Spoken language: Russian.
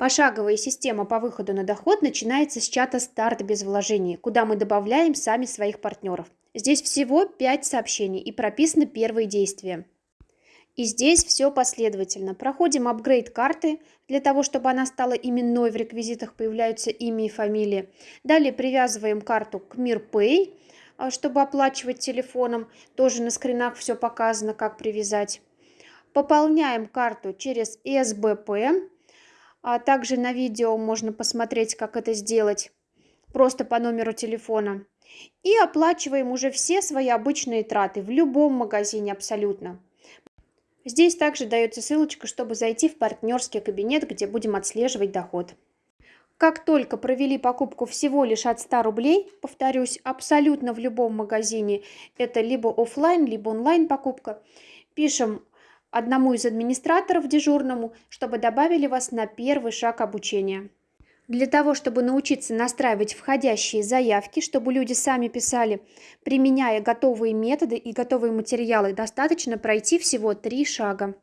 Пошаговая система по выходу на доход начинается с чата «Старт без вложений», куда мы добавляем сами своих партнеров. Здесь всего 5 сообщений и прописаны первые действия. И здесь все последовательно. Проходим апгрейд карты, для того, чтобы она стала именной, в реквизитах появляются имя и фамилия. Далее привязываем карту к MirPay, а, чтобы оплачивать телефоном. Тоже на скринах все показано, как привязать. Пополняем карту через СБП. А также на видео можно посмотреть, как это сделать. Просто по номеру телефона. И оплачиваем уже все свои обычные траты в любом магазине абсолютно. Здесь также дается ссылочка, чтобы зайти в партнерский кабинет, где будем отслеживать доход. Как только провели покупку всего лишь от 100 рублей, повторюсь, абсолютно в любом магазине, это либо офлайн, либо онлайн покупка, пишем одному из администраторов дежурному, чтобы добавили вас на первый шаг обучения. Для того, чтобы научиться настраивать входящие заявки, чтобы люди сами писали, применяя готовые методы и готовые материалы, достаточно пройти всего три шага.